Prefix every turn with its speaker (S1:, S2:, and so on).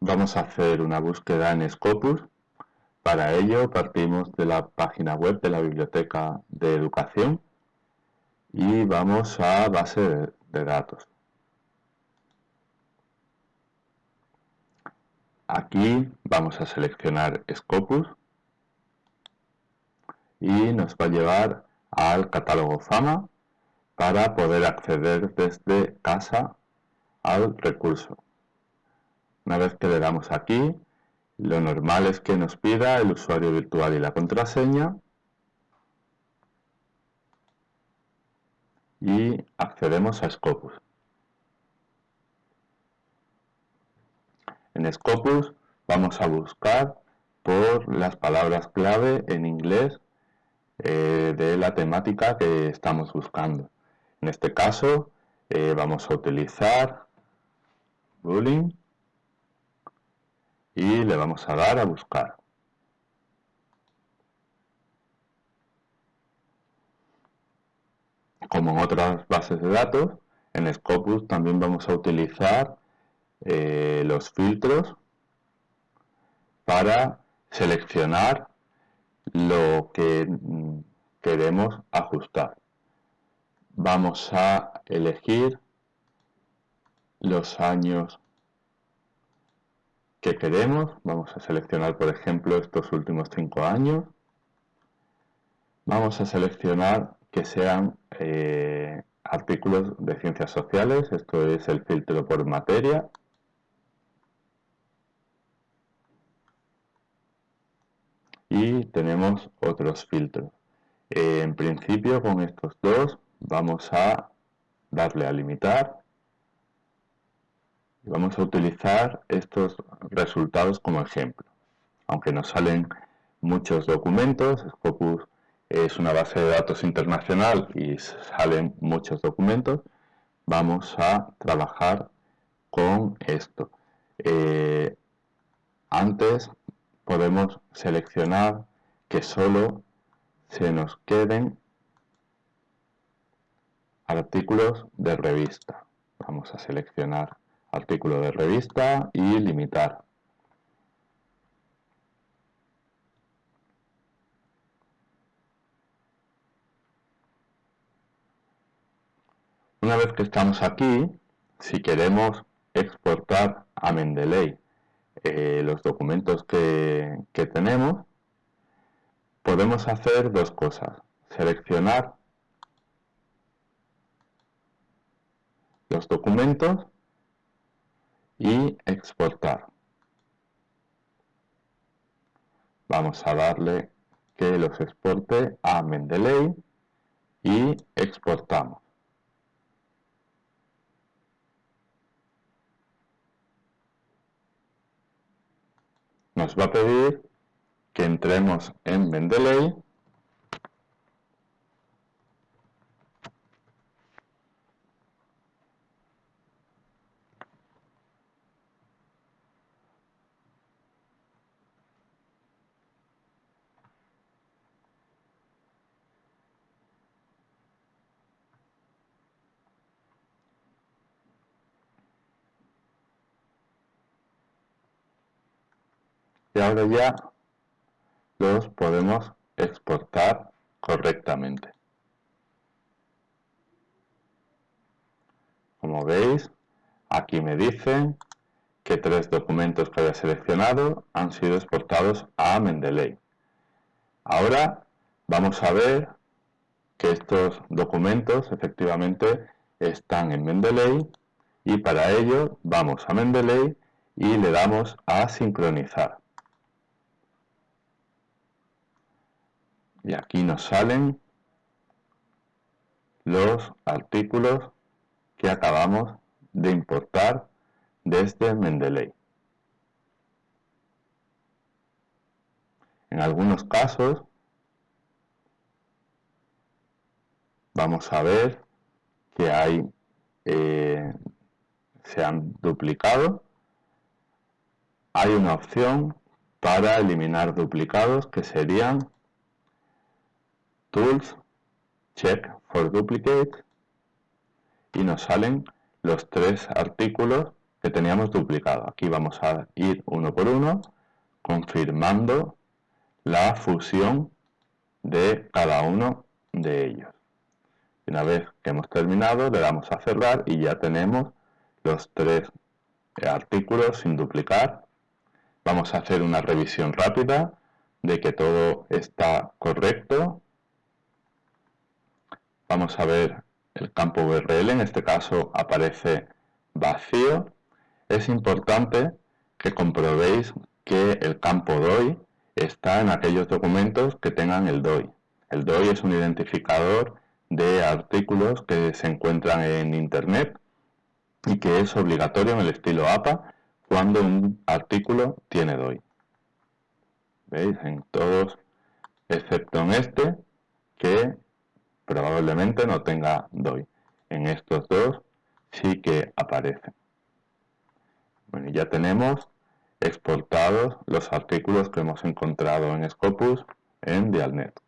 S1: Vamos a hacer una búsqueda en Scopus. Para ello partimos de la página web de la Biblioteca de Educación y vamos a base de datos. Aquí vamos a seleccionar Scopus y nos va a llevar al catálogo Fama para poder acceder desde casa al recurso. Una vez que le damos aquí, lo normal es que nos pida el usuario virtual y la contraseña y accedemos a Scopus. En Scopus vamos a buscar por las palabras clave en inglés eh, de la temática que estamos buscando. En este caso eh, vamos a utilizar bullying y le vamos a dar a buscar. Como en otras bases de datos, en Scopus también vamos a utilizar eh, los filtros para seleccionar lo que mm, queremos ajustar. Vamos a elegir los años que queremos. Vamos a seleccionar, por ejemplo, estos últimos cinco años. Vamos a seleccionar que sean eh, artículos de ciencias sociales. Esto es el filtro por materia. Y tenemos otros filtros. Eh, en principio, con estos dos, vamos a darle a limitar Vamos a utilizar estos resultados como ejemplo. Aunque nos salen muchos documentos, Scopus es una base de datos internacional y salen muchos documentos, vamos a trabajar con esto. Eh, antes podemos seleccionar que solo se nos queden artículos de revista. Vamos a seleccionar artículo de revista y limitar. Una vez que estamos aquí, si queremos exportar a Mendeley eh, los documentos que, que tenemos, podemos hacer dos cosas. Seleccionar los documentos y exportar. Vamos a darle que los exporte a Mendeley y exportamos. Nos va a pedir que entremos en Mendeley y ahora ya los podemos exportar correctamente. Como veis, aquí me dicen que tres documentos que había seleccionado han sido exportados a Mendeley. Ahora vamos a ver que estos documentos efectivamente están en Mendeley y para ello vamos a Mendeley y le damos a sincronizar. Y aquí nos salen los artículos que acabamos de importar desde Mendeley. En algunos casos vamos a ver que hay eh, se han duplicado. Hay una opción para eliminar duplicados que serían Tools, Check for Duplicate y nos salen los tres artículos que teníamos duplicado. Aquí vamos a ir uno por uno, confirmando la fusión de cada uno de ellos. Una vez que hemos terminado, le damos a cerrar y ya tenemos los tres artículos sin duplicar. Vamos a hacer una revisión rápida de que todo está correcto. Vamos a ver el campo URL, en este caso aparece vacío. Es importante que comprobéis que el campo DOI está en aquellos documentos que tengan el DOI. El DOI es un identificador de artículos que se encuentran en Internet y que es obligatorio en el estilo APA cuando un artículo tiene DOI. ¿Veis? En todos, excepto en este, que probablemente no tenga DOI. En estos dos sí que aparecen. Bueno, ya tenemos exportados los artículos que hemos encontrado en Scopus en Dialnet.